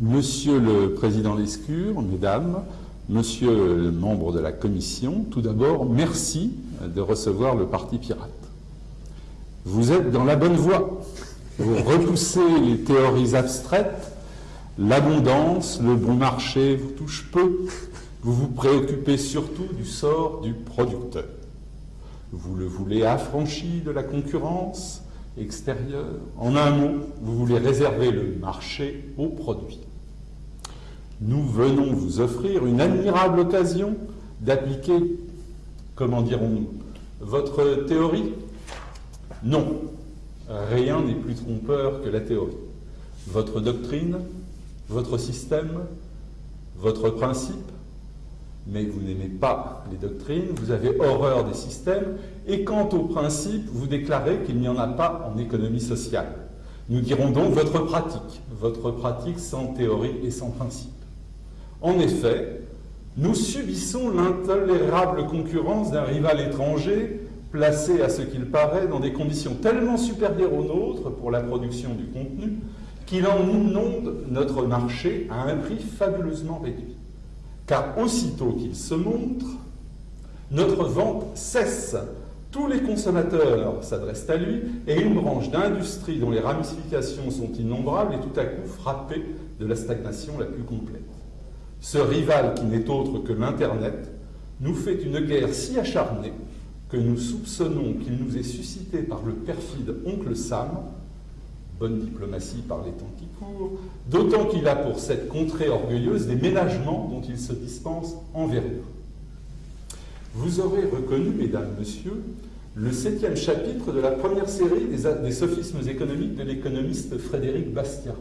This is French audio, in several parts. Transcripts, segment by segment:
Monsieur le Président Lescure, Mesdames, Monsieur le membre de la Commission, tout d'abord, merci de recevoir le Parti Pirate. Vous êtes dans la bonne voie. Vous repoussez les théories abstraites, l'abondance, le bon marché vous touche peu. Vous vous préoccupez surtout du sort du producteur. Vous le voulez affranchi de la concurrence En un mot, vous voulez réserver le marché aux produits. Nous venons vous offrir une admirable occasion d'appliquer, comment dirons-nous, votre théorie? Non, rien n'est plus trompeur que la théorie. Votre doctrine, votre système, votre principe, mais vous n'aimez pas les doctrines, vous avez horreur des systèmes, et quant au principe, vous déclarez qu'il n'y en a pas en économie sociale. Nous dirons donc votre pratique, votre pratique sans théorie et sans principe. En effet, nous subissons l'intolérable concurrence d'un rival étranger placé à ce qu'il paraît dans des conditions tellement supérieures aux nôtres pour la production du contenu qu'il en inonde notre marché à un prix fabuleusement réduit. Car aussitôt qu'il se montre, notre vente cesse. Tous les consommateurs s'adressent à lui et une branche d'industrie dont les ramifications sont innombrables est tout à coup frappée de la stagnation la plus complète. Ce rival qui n'est autre que l'Internet nous fait une guerre si acharnée que nous soupçonnons qu'il nous est suscité par le perfide oncle Sam, bonne diplomatie par les temps qui courent, d'autant qu'il a pour cette contrée orgueilleuse des ménagements dont il se dispense envers nous. Vous aurez reconnu, mesdames, messieurs, le septième chapitre de la première série des, sophismes économiques de l'économiste Frédéric Bastiat,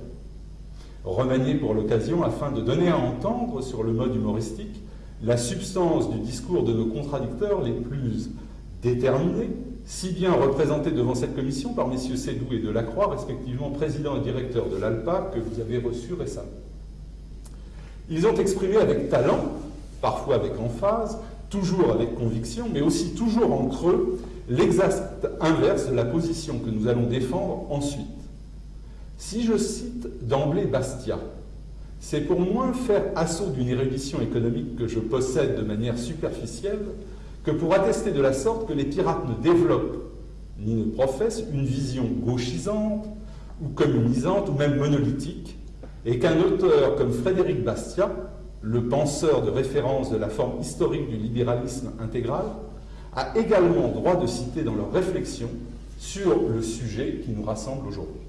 remanié pour l'occasion afin de donner à entendre, sur le mode humoristique, la substance du discours de nos contradicteurs les plus déterminés, si bien représentés devant cette commission par messieurs Sédou et Delacroix, respectivement président et directeur de l'ALPA, que vous avez reçu récemment. Ils ont exprimé avec talent, parfois avec emphase, toujours avec conviction, mais aussi toujours en creux, l'exact inverse de la position que nous allons défendre ensuite. Si je cite d'emblée Bastia, c'est pour moins faire assaut d'une érudition économique que je possède de manière superficielle que pour attester de la sorte que les pirates ne développent ni ne professent une vision gauchisante ou communisante ou même monolithique, et qu'un auteur comme Frédéric Bastiat, le penseur de référence de la forme historique du libéralisme intégral, a également droit de citer dans leurs réflexions sur le sujet qui nous rassemble aujourd'hui.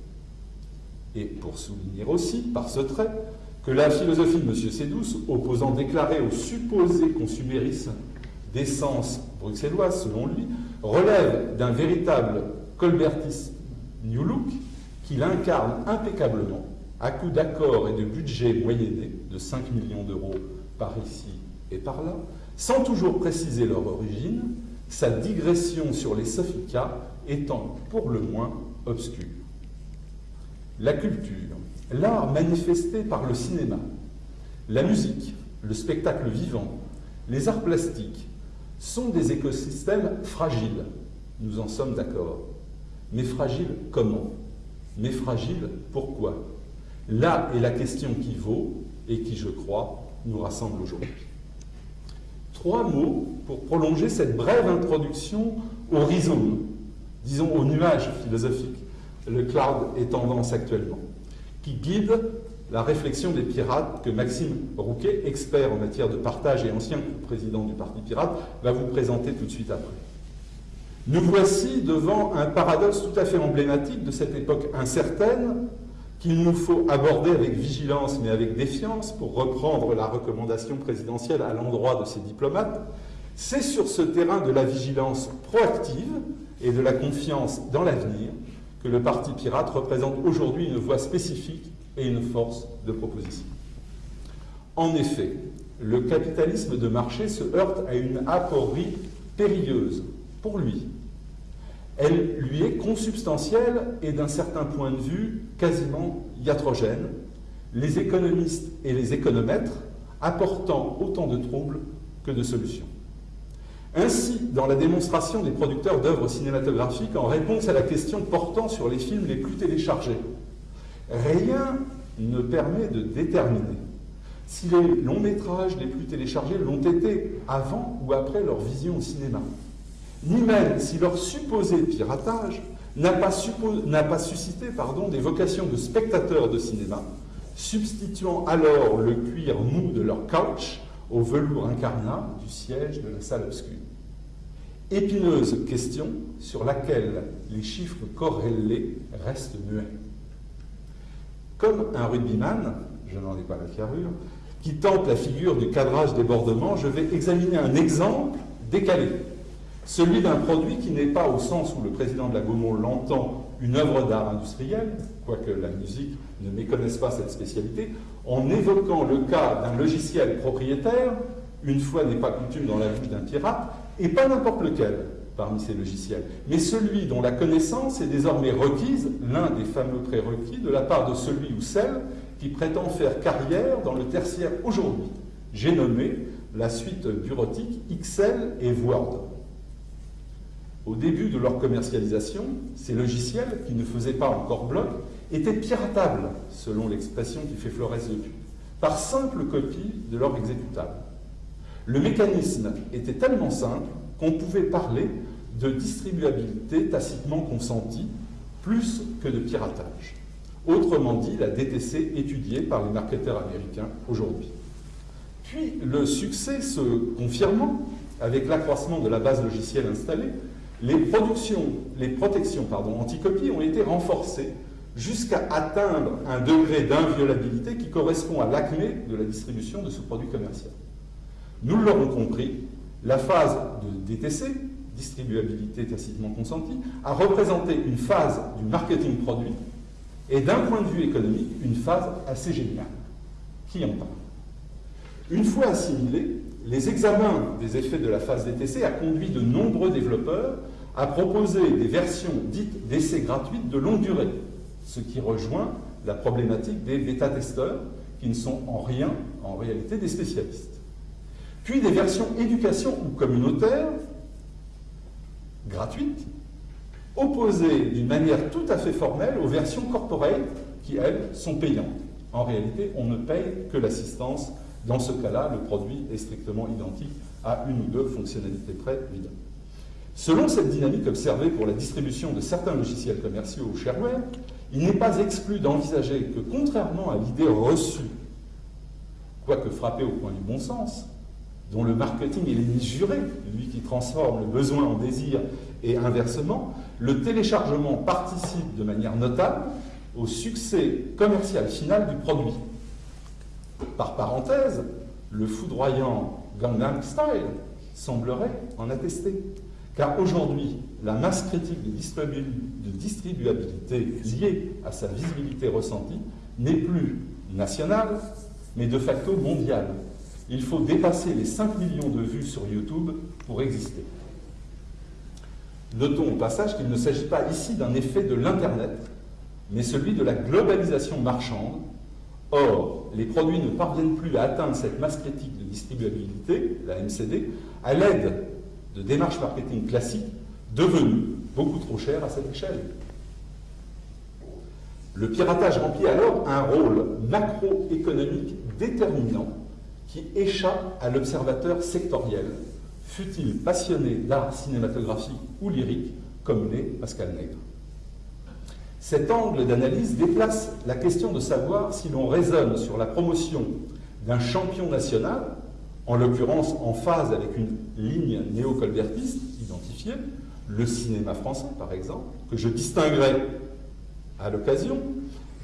Et pour souligner aussi, par ce trait, que la philosophie de M. Sédouce, opposant déclaré au supposé consumérisme d'essence bruxelloise, selon lui, relève d'un véritable colbertisme New Look qu'il incarne impeccablement à coup d'accords et de budgets moyennés de 5 millions d'euros par ici et par là, sans toujours préciser leur origine, sa digression sur les sophica étant pour le moins obscure. La culture, l'art manifesté par le cinéma, la musique, le spectacle vivant, les arts plastiques, sont des écosystèmes fragiles. Nous en sommes d'accord. Mais fragiles comment? Mais fragiles pourquoi? Là est la question qui vaut et qui, je crois, nous rassemble aujourd'hui. Trois mots pour prolonger cette brève introduction au rhizome, disons au nuage philosophique, le cloud est tendance actuellement, qui guide la réflexion des pirates que Maxime Rouquet, expert en matière de partage et ancien président du Parti pirate, va vous présenter tout de suite après. Nous voici devant un paradoxe tout à fait emblématique de cette époque incertaine qu'il nous faut aborder avec vigilance mais avec défiance pour reprendre la recommandation présidentielle à l'endroit de ces diplomates. C'est sur ce terrain de la vigilance proactive et de la confiance dans l'avenir que le Parti pirate représente aujourd'hui une voie spécifique et une force de proposition. En effet, le capitalisme de marché se heurte à une aporie périlleuse pour lui. Elle lui est consubstantielle et d'un certain point de vue quasiment iatrogène, les économistes et les économètres apportant autant de troubles que de solutions. Ainsi, dans la démonstration des producteurs d'œuvres cinématographiques en réponse à la question portant sur les films les plus téléchargés, rien ne permet de déterminer si les longs métrages les plus téléchargés l'ont été avant ou après leur vision au cinéma, ni même si leur supposé piratage n'a pas, suscité des vocations de spectateurs de cinéma, substituant alors le cuir mou de leur couch au velours incarnat du siège de la salle obscure. Épineuse question sur laquelle les chiffres corrélés restent muets. Comme un rugbyman, je n'en ai pas la carrure, qui tente la figure du cadrage débordement, je vais examiner un exemple décalé, celui d'un produit qui n'est pas, au sens où le président de la Gaumont l'entend, une œuvre d'art industriel, quoique la musique ne méconnaisse pas cette spécialité, en évoquant le cas d'un logiciel propriétaire, une fois n'est pas coutume dans la vie d'un pirate, et pas n'importe lequel parmi ces logiciels, mais celui dont la connaissance est désormais requise, l'un des fameux prérequis, de la part de celui ou celle qui prétend faire carrière dans le tertiaire aujourd'hui. J'ai nommé la suite bureautique Excel et Word. Au début de leur commercialisation, ces logiciels, qui ne faisaient pas encore bloc, étaient piratables, selon l'expression qui fait Flores depuis, par simple copie de leur exécutable. Le mécanisme était tellement simple qu'on pouvait parler de distribuabilité tacitement consentie plus que de piratage. Autrement dit, la DTC étudiée par les marketeurs américains aujourd'hui. Puis, le succès se confirmant avec l'accroissement de la base logicielle installée, les, protections pardon, ont été renforcées jusqu'à atteindre un degré d'inviolabilité qui correspond à l'acmé de la distribution de ce produit commercial. Nous l'aurons compris, la phase de DTC, distribuabilité tacitement consentie, a représenté une phase du marketing produit et d'un point de vue économique, une phase assez géniale. Qui en parle? Une fois assimilés, les examens des effets de la phase DTC a conduit de nombreux développeurs à proposer des versions dites d'essais gratuites de longue durée, ce qui rejoint la problématique des bêta-testeurs qui ne sont en rien, en réalité, des spécialistes puis des versions éducation ou communautaires, gratuites, opposées d'une manière tout à fait formelle aux versions corporate qui, elles, sont payantes. En réalité, on ne paye que l'assistance. Dans ce cas-là, le produit est strictement identique à une ou deux fonctionnalités près, évidemment. Selon cette dynamique observée pour la distribution de certains logiciels commerciaux ou shareware, il n'est pas exclu d'envisager que, contrairement à l'idée reçue, quoique frappée au point du bon sens, dont le marketing est l'ennemi juré, lui qui transforme le besoin en désir et inversement, le téléchargement participe de manière notable au succès commercial final du produit. Par parenthèse, le foudroyant Gangnam Style semblerait en attester. Car aujourd'hui, la masse critique de distribuabilité liée à sa visibilité ressentie n'est plus nationale, mais de facto mondiale il faut dépasser les 5 millions de vues sur YouTube pour exister. Notons au passage qu'il ne s'agit pas ici d'un effet de l'Internet, mais celui de la globalisation marchande. Or, les produits ne parviennent plus à atteindre cette masse critique de distribuabilité, la MCD, à l'aide de démarches marketing classiques devenues beaucoup trop chères à cette échelle. Le piratage remplit alors un rôle macroéconomique déterminant qui échappe à l'observateur sectoriel, fût-il passionné d'art cinématographique ou lyrique, comme l'est Pascal Nègre. Cet angle d'analyse déplace la question de savoir si l'on raisonne sur la promotion d'un champion national, en l'occurrence en phase avec une ligne néo-colbertiste identifiée, le cinéma français par exemple, que je distinguerai à l'occasion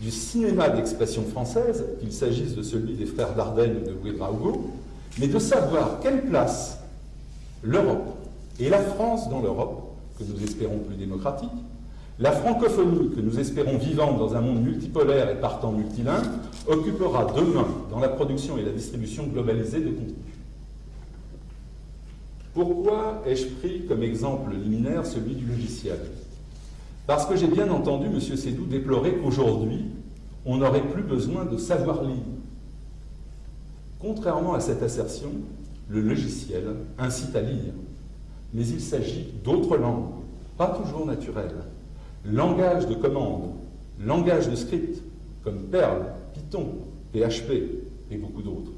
du cinéma d'expression française, qu'il s'agisse de celui des frères Dardenne ou de Ouedraogo, mais de savoir quelle place l'Europe et la France dans l'Europe, que nous espérons plus démocratique, la francophonie, que nous espérons vivante dans un monde multipolaire et partant multilingue, occupera demain dans la production et la distribution globalisée de contenu. Pourquoi ai-je pris comme exemple liminaire celui du logiciel? Parce que j'ai bien entendu M. Sédou déplorer qu'aujourd'hui, on n'aurait plus besoin de savoir lire. Contrairement à cette assertion, le logiciel incite à lire, mais il s'agit d'autres langues, pas toujours naturelles. Langage de commande, langage de script, comme Perl Python, PHP et beaucoup d'autres.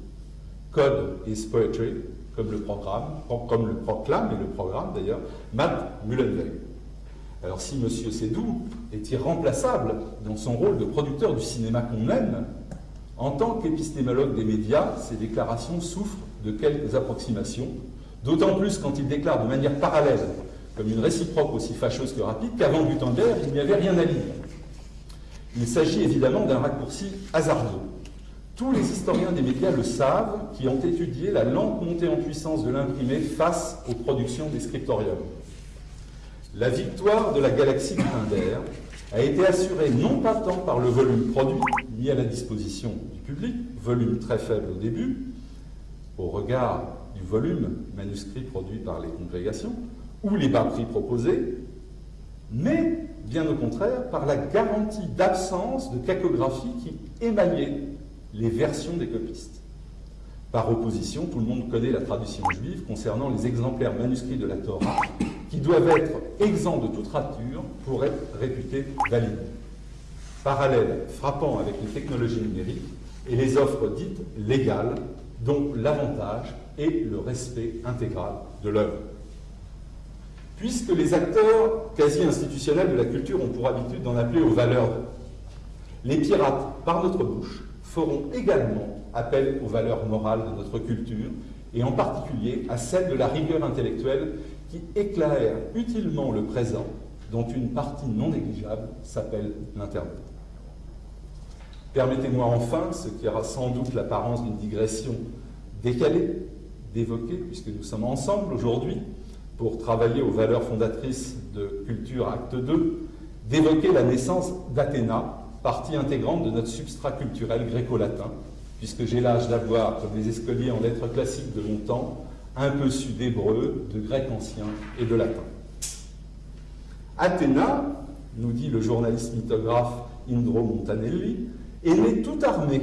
Code is poetry, comme le programme, comme le proclame et le programme d'ailleurs, Matt Mullenweg. Alors si M. Sédou est irremplaçable dans son rôle de producteur du cinéma qu'on aime, en tant qu'épistémologue des médias, ses déclarations souffrent de quelques approximations, d'autant plus quand il déclare de manière parallèle, comme une réciproque aussi fâcheuse que rapide, qu'avant Gutenberg, il n'y avait rien à lire. Il s'agit évidemment d'un raccourci hasardeux. Tous les historiens des médias le savent, qui ont étudié la lente montée en puissance de l'imprimé face aux productions des scriptoriums. La victoire de la galaxie Gutenberg a été assurée non pas tant par le volume produit, mis à la disposition du public, volume très faible au début, au regard du volume manuscrit produit par les congrégations, ou les bas prix proposés, mais bien au contraire par la garantie d'absence de cacographie qui émaillait les versions des copistes. Par opposition, tout le monde connaît la tradition juive concernant les exemplaires manuscrits de la Torah, qui doivent être exempts de toute rature pour être réputés valides. Parallèle frappant avec les technologies numériques et les offres dites légales, dont l'avantage est le respect intégral de l'œuvre. Puisque les acteurs quasi institutionnels de la culture ont pour habitude d'en appeler aux valeurs, les pirates, par notre bouche, feront également appel aux valeurs morales de notre culture, et en particulier à celles de la rigueur intellectuelle qui éclaire utilement le présent, dont une partie non négligeable s'appelle l'Internet. Permettez-moi enfin, ce qui aura sans doute l'apparence d'une digression décalée, d'évoquer, puisque nous sommes ensemble aujourd'hui pour travailler aux valeurs fondatrices de Culture Acte 2, d'évoquer la naissance d'Athéna, partie intégrante de notre substrat culturel gréco-latin, puisque j'ai l'âge d'avoir, comme les escoliers en lettres classiques de mon temps, un peu su d'hébreu, de grec ancien et de latin. Athéna, nous dit le journaliste mythographe Indro Montanelli, est née tout armée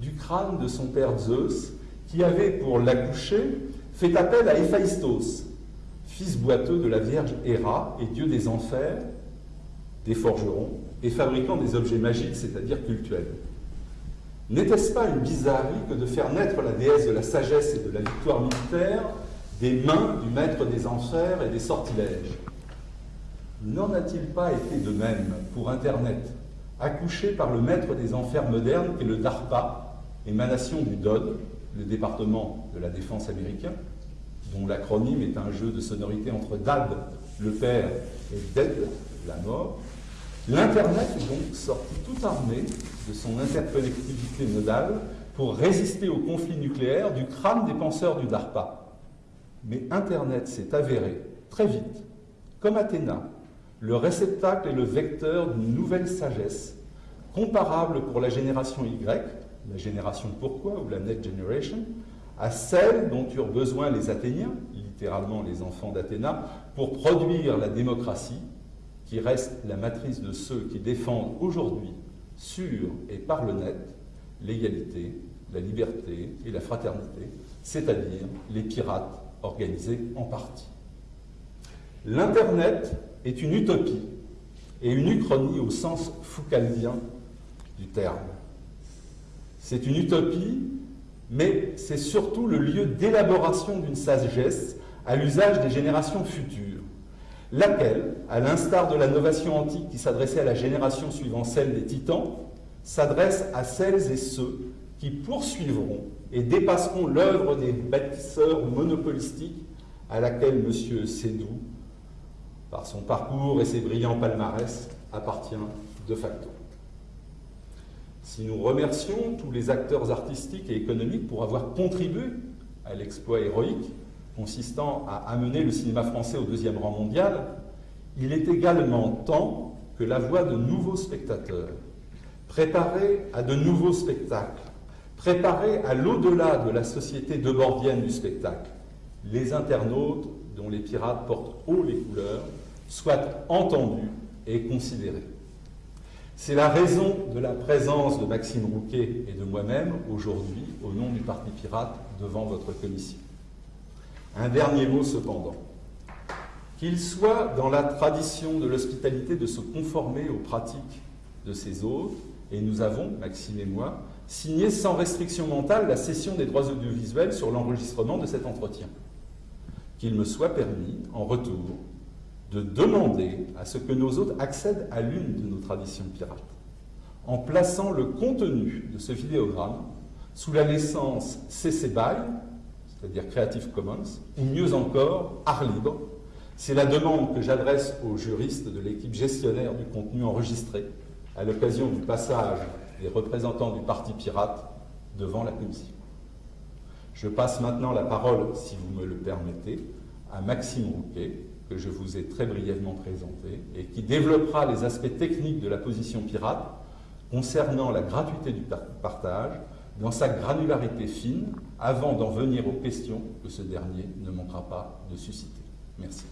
du crâne de son père Zeus, qui avait, pour l'accoucher, fait appel à Héphaïstos, fils boiteux de la Vierge Héra et dieu des enfers, des forgerons, et fabricant des objets magiques, c'est-à-dire cultuels. N'était-ce pas une bizarrerie que de faire naître la déesse de la sagesse et de la victoire militaire des mains du maître des enfers et des sortilèges? N'en a-t-il pas été de même pour Internet, accouché par le maître des enfers modernes qu'est le DARPA, émanation du DOD, le département de la défense américain, dont l'acronyme est un jeu de sonorité entre DAD, le père, et DED, la mort, L'Internet est donc sorti tout armé de son interconnectivité nodale pour résister au conflit nucléaire du crâne des penseurs du DARPA. Mais Internet s'est avéré très vite, comme Athéna, le réceptacle et le vecteur d'une nouvelle sagesse, comparable pour la génération Y, la génération pourquoi ou la Net Generation, à celle dont eurent besoin les Athéniens, littéralement les enfants d'Athéna, pour produire la démocratie qui reste la matrice de ceux qui défendent aujourd'hui, sur et par le net, l'égalité, la liberté et la fraternité, c'est-à-dire les pirates organisés en partie. L'Internet est une utopie et une uchronie au sens foucaldien du terme. C'est une utopie, mais c'est surtout le lieu d'élaboration d'une sagesse à l'usage des générations futures laquelle, à l'instar de la novation antique qui s'adressait à la génération suivant celle des titans, s'adresse à celles et ceux qui poursuivront et dépasseront l'œuvre des bâtisseurs monopolistiques à laquelle M. Sédou, par son parcours et ses brillants palmarès, appartient de facto. Si nous remercions tous les acteurs artistiques et économiques pour avoir contribué à l'exploit héroïque consistant à amener le cinéma français au deuxième rang mondial, il est également temps que la voix de nouveaux spectateurs, préparés à de nouveaux spectacles, préparés à l'au-delà de la société debordienne du spectacle, les internautes dont les pirates portent haut les couleurs, soient entendus et considérés. C'est la raison de la présence de Maxime Rouquet et de moi-même aujourd'hui, au nom du Parti Pirate, devant votre commission. Un dernier mot cependant. Qu'il soit dans la tradition de l'hospitalité de se conformer aux pratiques de ses hôtes et nous avons, Maxime et moi, signé sans restriction mentale la cession des droits audiovisuels sur l'enregistrement de cet entretien. Qu'il me soit permis, en retour, de demander à ce que nos hôtes accèdent à l'une de nos traditions pirates, en plaçant le contenu de ce vidéogramme sous la licence CC BY, c'est-à-dire Creative Commons, ou mieux encore, art libre. C'est la demande que j'adresse aux juristes de l'équipe gestionnaire du contenu enregistré à l'occasion du passage des représentants du Parti pirate devant la Commission. Je passe maintenant la parole, si vous me le permettez, à Maxime Rouquet, que je vous ai très brièvement présenté, et qui développera les aspects techniques de la position pirate concernant la gratuité du partage dans sa granularité fine, avant d'en venir aux questions que ce dernier ne manquera pas de susciter. Merci.